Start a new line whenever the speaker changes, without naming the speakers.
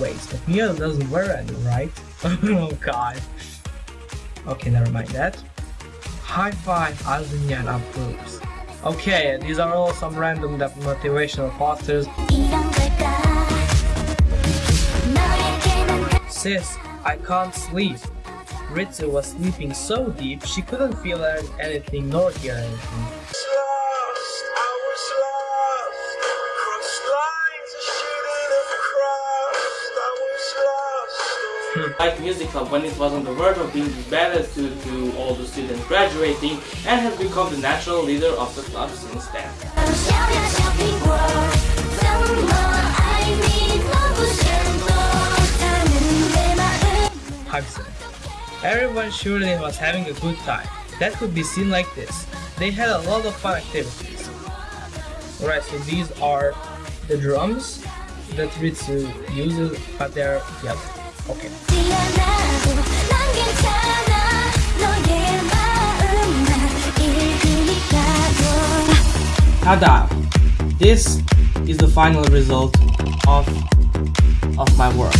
Ways, but Mio doesn't wear any, right? oh god. Okay, never mind that. High five, Azunyan approves. Okay, these are all some random motivational posters. Sis, I can't sleep. Ritsu was sleeping so deep she couldn't feel anything nor hear anything.
Like Music Club when it was on the verge of being disbanded to, to all the students graduating and has become the natural leader of the club since then.
Everyone surely was having a good time. That could be seen like this. They had a lot of fun activities. Alright, so these are the drums that Ritsu uses, but they're yellow. Okay.
미안하고 난 괜찮아 너의 마음만 읽으니까도
Tada! This is the final result of of my work.